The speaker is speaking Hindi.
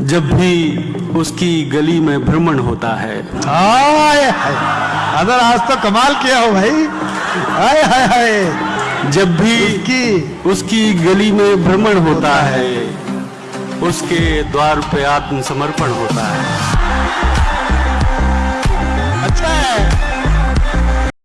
जब भी उसकी गली में भ्रमण होता है। अगर आज तो कमाल किया हो भाई। हाय हाय हाय। जब भी उसकी उसकी गली में भ्रमण होता है उसके द्वार पे आत्मसमर्पण होता है।